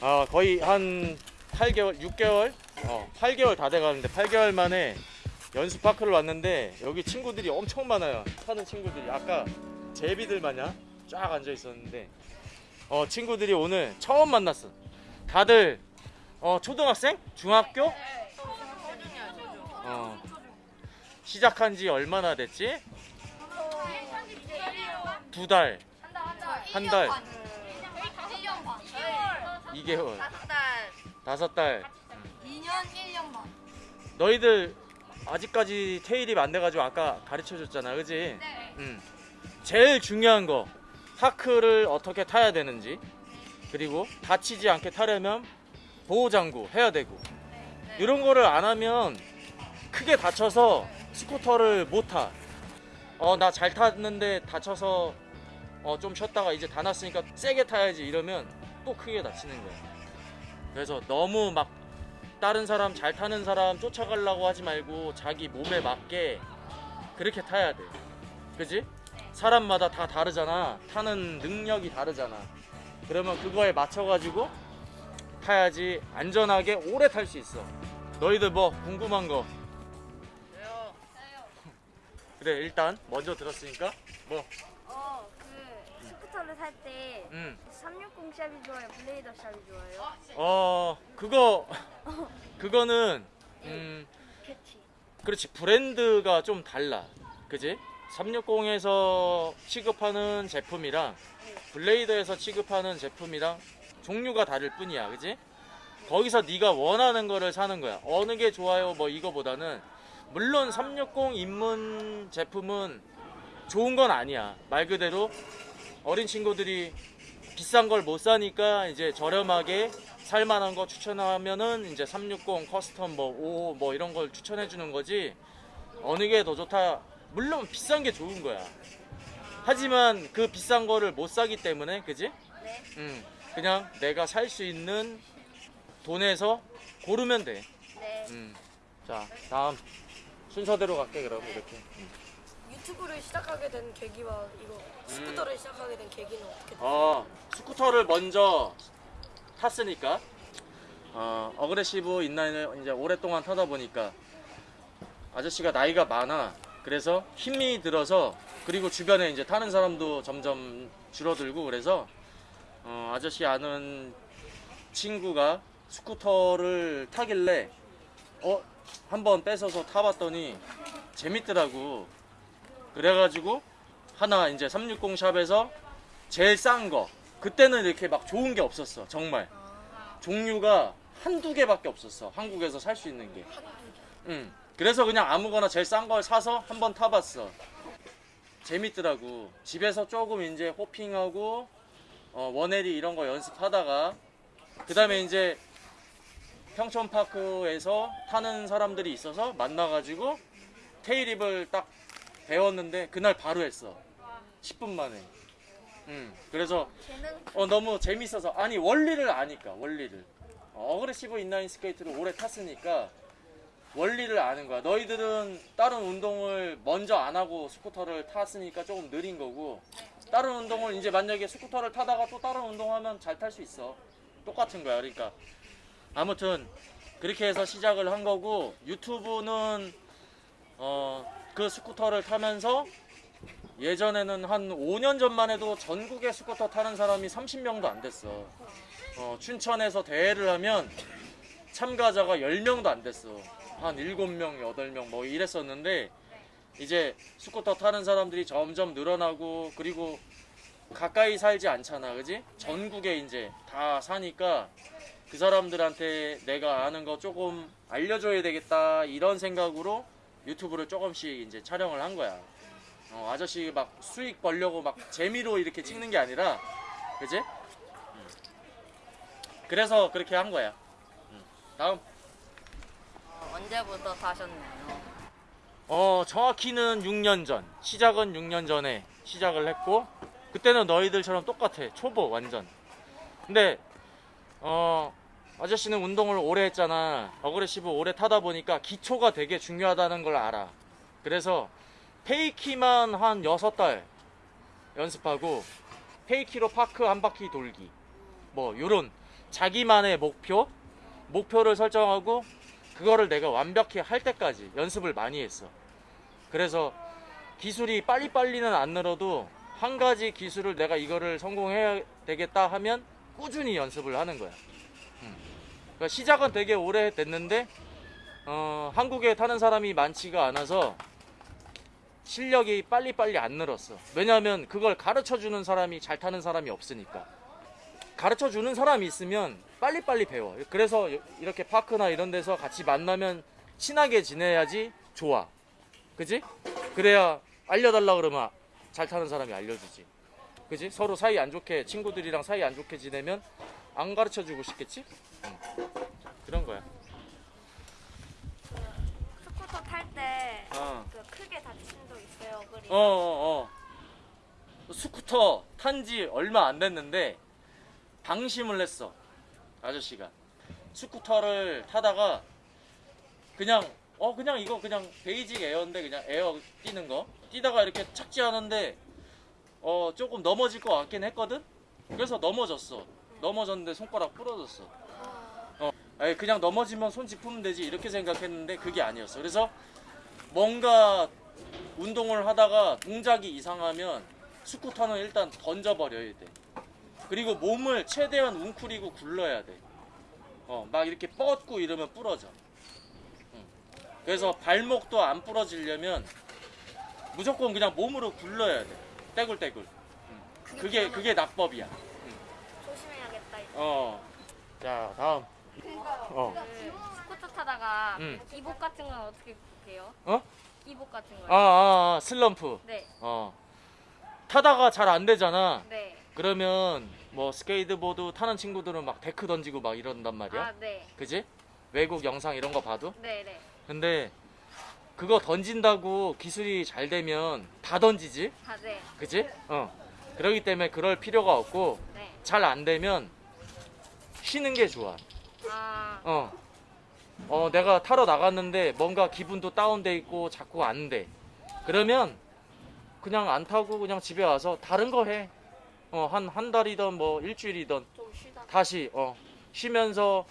아 거의 한 8개월 6개월? 어 8개월 다 돼가는데 8개월 만에 연습 파크를 왔는데 여기 친구들이 엄청 많아요. 타는 친구들이. 아까 제비들 마냥 쫙 앉아 있었는데 어 친구들이 오늘 처음 만났어. 다들 어 초등학생? 중학교? 어 시작한 지 얼마나 됐지? 두 달. 한 달. 1년 반. 2개월 다섯 달. 다섯 달 2년 1년 반. 너희들 아직까지 테일입 안 돼가지고 아까 가르쳐 줬잖아 그지? 네. 응. 제일 중요한 거 파크를 어떻게 타야 되는지 그리고 다치지 않게 타려면 보호장구 해야 되고 네. 이런 거를 안 하면 크게 다쳐서 스쿠터를 못 타. 어 나 잘 탔는데 다쳐서 어 좀 쉬었다가 이제 다 났으니까 세게 타야지 이러면 또 크게 다치는 거야. 그래서 너무 막 다른 사람 잘 타는 사람 쫓아가려고 하지 말고 자기 몸에 맞게 그렇게 타야 돼. 그지? 사람마다 다 다르잖아. 타는 능력이 다르잖아. 그러면 그거에 맞춰가지고 타야지 안전하게 오래 탈 수 있어. 너희들 뭐 궁금한 거? 그래 일단 먼저 들었으니까 뭐 어, 그 스쿠터를 탈때 음. 360 샵이 좋아요, 블레이더 샵이 좋아요. 어 그거 그거는 음 캐치. 그렇지. 브랜드가 좀 달라. 그지? 360에서 취급하는 제품이랑 블레이더에서 취급하는 제품이랑 종류가 다를 뿐이야. 그지? 거기서 네가 원하는 거를 사는 거야. 어느 게 좋아요? 뭐 이거보다는. 물론 360 입문 제품은 좋은 건 아니야. 말 그대로 어린 친구들이 비싼 걸 못 사니까 이제 저렴하게 살만한 거 추천하면은 이제 360 custom 뭐5뭐 이런 걸 추천해 주는 거지 어느 게 더 좋다 물론 비싼 게 좋은 거야 하지만 그 비싼 거를 못 사기 때문에 그지? 네. 음 그냥 내가 살 수 있는 돈에서 고르면 돼. 네. 음. 자 다음 순서대로 갈게 그럼 이렇게. 유튜브를 시작하게 된 계기와 이거 스쿠터를 시작하게 된 계기는 어떻게 됐어요? 어 스쿠터를 먼저 탔으니까 어 aggressive inline을 이제 오랫동안 타다 보니까 아저씨가 나이가 많아. 그래서 힘이 들어서 그리고 주변에 이제 타는 사람도 점점 줄어들고 그래서 어, 아저씨 아는 친구가 스쿠터를 타길래 어 한번 뺏어서 타봤더니 재밌더라고. 그래가지고 하나 이제 360 샵에서 제일 싼 거. 그때는 이렇게 막 좋은 게 없었어. 정말. 종류가 한두 개밖에 없었어. 한국에서 살 수 있는 게. 응. 그래서 그냥 아무거나 제일 싼 걸 사서 한번 타봤어. 재밌더라고. 집에서 조금 이제 호핑하고 어, 원해리 이런 거 연습하다가 그 다음에 이제 평촌파크에서 타는 사람들이 있어서 만나가지고 테일입을 딱 배웠는데 그날 바로 했어. 10분 만에. 음, 그래서 어, 너무 재밌어서. 아니 원리를 아니까 원리를. 어, aggressive 인라인 스케이트를 오래 탔으니까 원리를 아는 거야. 너희들은 다른 운동을 먼저 안 하고 스쿠터를 탔으니까 조금 느린 거고 다른 운동을 이제 만약에 스쿠터를 타다가 또 다른 운동하면 잘 탈 수 있어. 똑같은 거야. 그러니까 아무튼 그렇게 해서 시작을 한 거고 유튜브는 어 그 스쿠터를 타면서 예전에는 한 5년 전만 해도 전국에 스쿠터 타는 사람이 30명도 안 됐어. 어, 춘천에서 대회를 하면 참가자가 10명도 안 됐어. 한 7명, 8명 뭐 이랬었는데 이제 스쿠터 타는 사람들이 점점 늘어나고 그리고 가까이 살지 않잖아. 그지? 전국에 이제 다 사니까 그 사람들한테 내가 아는 거 조금 알려줘야 되겠다 이런 생각으로 유튜브를 조금씩 이제 촬영을 한 거야. 어, 아저씨 막 수익 벌려고 막 재미로 이렇게 찍는 게 아니라, 그지? 음. 그래서 그렇게 한 거야. 음. 다음. 어, 언제부터 타셨나요? 어, 정확히는 6년 전. 시작은 6년 전에 시작을 했고, 그때는 너희들처럼 똑같아. 초보, 완전. 근데, 어, 아저씨는 운동을 오래 했잖아. aggressive 오래 타다 보니까 기초가 되게 중요하다는 걸 알아. 그래서 fakie만 한 6달 연습하고, fakie로 park 한 바퀴 돌기. 뭐, 요런 자기만의 목표, 목표를 설정하고 그거를 내가 완벽히 할 때까지 연습을 많이 했어. 그래서 기술이 빨리빨리는 안 늘어도 한 가지 기술을 내가 이거를 성공해야 되겠다 하면 꾸준히 연습을 하는 거야. 음. 그러니까 시작은 되게 오래 됐는데 어, 한국에 타는 사람이 많지가 않아서 실력이 빨리빨리 안 늘었어. 왜냐하면 그걸 가르쳐 주는 사람이 잘 타는 사람이 없으니까. 가르쳐 주는 사람이 있으면 빨리빨리 배워. 그래서 이렇게 파크나 이런 데서 같이 만나면 친하게 지내야지 좋아. 그지? 그래야 알려달라 그러면 잘 타는 사람이 알려주지. 그지? 서로 사이 안 좋게 친구들이랑 사이 안 좋게 지내면 안 가르쳐 주고 싶겠지? 응. 그런 거야. 스쿠터 탈때그 어. 크게 다친 적 있어요, 어글이? 어, 어, 어. 스쿠터 탄 지 얼마 안 됐는데 방심을 했어. 아저씨가. 스쿠터를 타다가 그냥 어 그냥 이거 그냥 basic air인데 그냥 에어 뛰는 거 뛰다가 이렇게 착지하는데 어 조금 넘어질 것 같긴 했거든. 그래서 넘어졌어. 넘어졌는데 손가락 부러졌어. 그냥 넘어지면 손 짚으면 되지 이렇게 생각했는데 그게 아니었어. 그래서 뭔가 운동을 하다가 동작이 이상하면 스쿠터는 일단 던져버려야 돼. 그리고 몸을 최대한 웅크리고 굴러야 돼. 어, 막 이렇게 뻗고 이러면 부러져. 응. 그래서 발목도 안 부러지려면 무조건 그냥 몸으로 굴러야 돼. 떼굴떼굴. 응. 그게 그게 낙법이야. 조심해야겠다. 이제. 어. 자 다음. 어. 그 스쿠터 타다가 음. 극복 같은 건 어떻게 해요? 어? 극복 같은 아, 거. 아, 아 슬럼프. 네, 어. 타다가 잘 안 되잖아. 네. 그러면 뭐 스케이트보드 타는 친구들은 막 데크 던지고 막 이런단 말이야. 아, 네. 그지? 외국 영상 이런 거 봐도. 네, 네. 근데 그거 던진다고 기술이 잘 되면 다 던지지? 아, 네. 그지? 어. 그러기 때문에 그럴 필요가 없고 네. 잘안 되면 쉬는 게 좋아. 아, 어. 어, 내가 타러 나갔는데 뭔가 기분도 다운돼 있고 자꾸 안 돼. 그러면 그냥 안 타고 그냥 집에 와서 다른 거 해. 어, 한, 한 달이든 뭐 일주일이든. 다시, 어, 쉬면서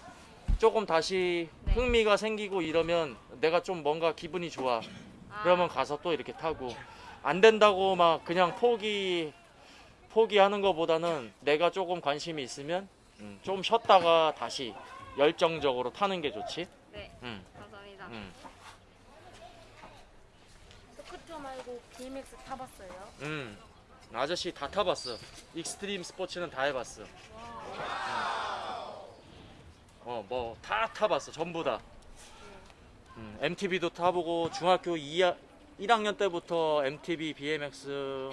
조금 다시 네. 흥미가 생기고 이러면 내가 좀 뭔가 기분이 좋아. 아, 그러면 가서 또 이렇게 타고. 안 된다고 막 그냥 포기, 포기하는 것보다는 내가 조금 관심이 있으면 음, 좀 쉬었다가 다시 열정적으로 타는 게 좋지. 네. 음, 감사합니다. 음, 스쿠터 말고 BMX 타봤어요? 음. 아저씨 다 타봤어. 익스트림 스포츠는 다 해봤어. 음. 어, 뭐 다 타봤어. 전부 다. 음, MTB도 타보고 중학교 2, 1학년 때부터 MTB, BMX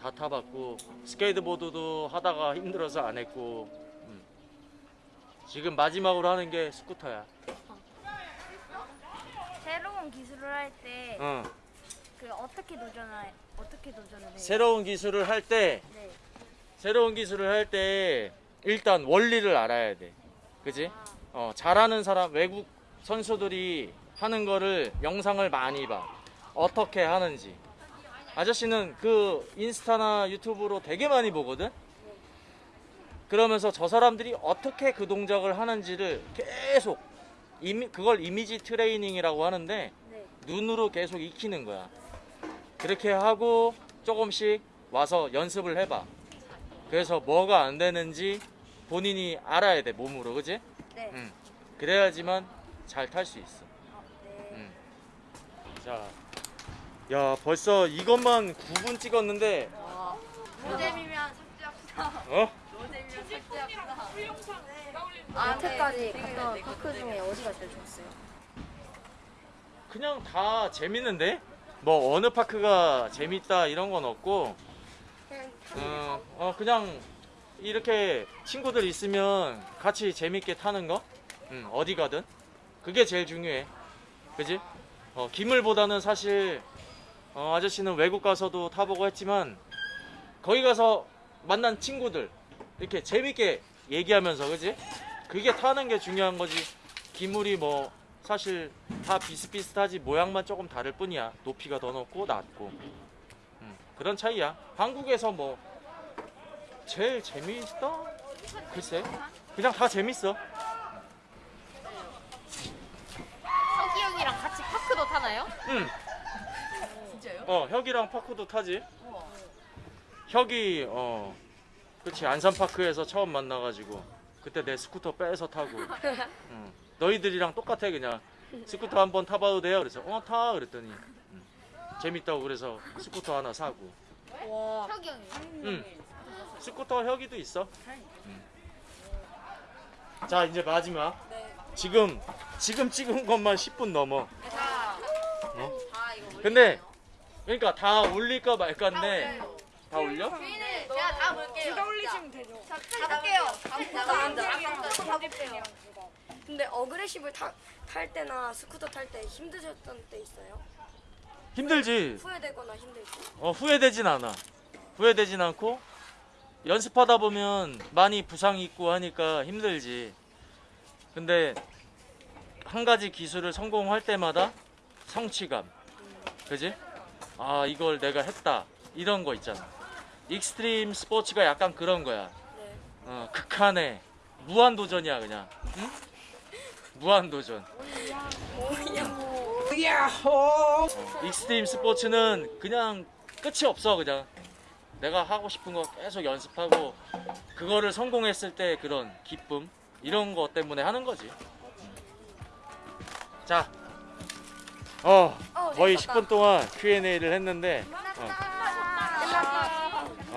다 타봤고 스케이트보드도 하다가 힘들어서 안 했고 음. 지금 마지막으로 하는 게 스쿠터야. 새로운 기술을 할때그 어. 어떻게 도전을 어떻게 도전을 해요? 새로운 기술을 할 때 네. 새로운 기술을 할 때 일단 원리를 알아야 돼. 그지? 어, 잘하는 사람, 외국 선수들이 하는 거를 영상을 많이 봐. 어떻게 하는지. 아저씨는 그 인스타나 유튜브로 되게 많이 보거든? 그러면서 저 사람들이 어떻게 그 동작을 하는지를 계속, 이미, 그걸 이미지 트레이닝이라고 하는데, 네. 눈으로 계속 익히는 거야. 그렇게 하고 조금씩 와서 연습을 해봐. 그래서 뭐가 안 되는지 본인이 알아야 돼, 몸으로. 그지? 네. 응. 그래야지만 잘 탈 수 있어. 어, 네. 응. 자. 야, 벌써 이것만 9분 찍었는데, 와. 노잼이면 삭제합시다. 어? 노잼이면 삭제합시다. 여태까지 네. 갔던 네, 파크 네. 중에 어디가 제일 좋았어요? 그냥 다 재밌는데? 뭐, 어느 파크가 재밌다 이런 건 없고, 어, 어, 그냥 이렇게 친구들 있으면 같이 재밌게 타는 거? 응, 어디 가든. 그게 제일 중요해. 그지? 어, 기물보다는 사실, 어, 아저씨는 외국 가서도 타보고 했지만, 거기 가서 만난 친구들, 이렇게 재밌게 얘기하면서, 그지? 그게 타는 게 중요한 거지. 기물이 뭐, 사실 다 비슷비슷하지, 모양만 조금 다를 뿐이야. 높이가 더 높고, 낮고. 음, 그런 차이야. 한국에서 뭐 제일 재미있다? 글쎄 그냥 다 재밌어 석이 형이랑 같이 파크도 타나요? 응 진짜요? 어, 혁이랑 park도 타지. 혁이 어, 그렇지 안산파크에서 처음 만나가지고 그때 내 스쿠터 빼서 타고. 응. 너희들이랑 똑같아 그냥. 스쿠터 한번 타봐도 돼요. 그래서 어 타. 그랬더니 응. 재밌다고 그래서 스쿠터 하나 사고. 와. 형이. 응. 스쿠터 혁이도 있어. 응. 자 이제 마지막. 네. 지금 지금 찍은 것만 10분 넘어. 다, 어? 근데 그러니까 다 올릴까 말까인데 다 올려? 주인은 제가 다 볼게요. 제가 올리시면 되죠. 잡을게요. 잡을게요. 근데 aggressive 타, 탈 때나 스쿠터 탈 때 힘드셨던 때 있어요? 힘들지. 후회되거나 힘들지? 어, 후회되진 않아. 후회되진 않고 연습하다 보면 많이 부상이 있고 하니까 힘들지. 근데 한 가지 기술을 성공할 때마다 성취감. 그지? 아, 이걸 내가 했다. 이런 거 있잖아. 익스트림 스포츠가 약간 그런 거야. 네. 어, 극한의 무한 도전이야, 그냥. 응? 무한 도전. 어, 익스트림 스포츠는 그냥 끝이 없어 그냥 내가 하고 싶은 거 계속 연습하고 그거를 성공했을 때 그런 기쁨 이런 거 때문에 하는 거지 자 어, 거의 10분 동안 Q&A를 했는데 어,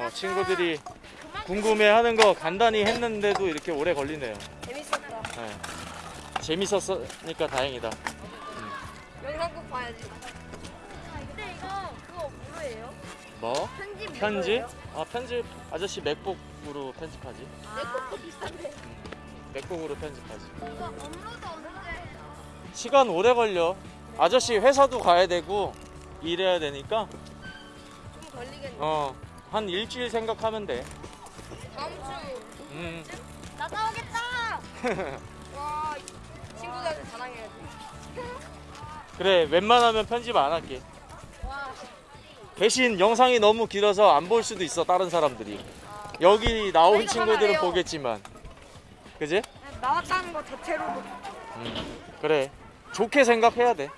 어, 친구들이 궁금해하는 거 간단히 했는데도 이렇게 오래 걸리네요 재밌었다. 네. 재밌었으니까 다행이다 영상 꼭 봐야지. 근데 이거 그거 뭐예요? 뭐? 편집 편집? 아 편집 아저씨 맥북으로 편집하지. 내거 비싼데. 맥북으로 편집하지. 이거 업로드 언제? 시간 오래 걸려. 아저씨 회사도 가야 되고 일해야 되니까 좀 걸리겠네. 어 한 일주일 생각하면 돼. 다음 주. 음나 나오겠다. 와, 친구들한테 자랑해야지. 그래 웬만하면 편집 안 할게. 대신 영상이 너무 길어서 안 볼 수도 있어 다른 사람들이. 여기 나온 친구들은. 보겠지만, 그지? 나왔다는 거 자체로도 음, 그래 좋게 생각해야 돼.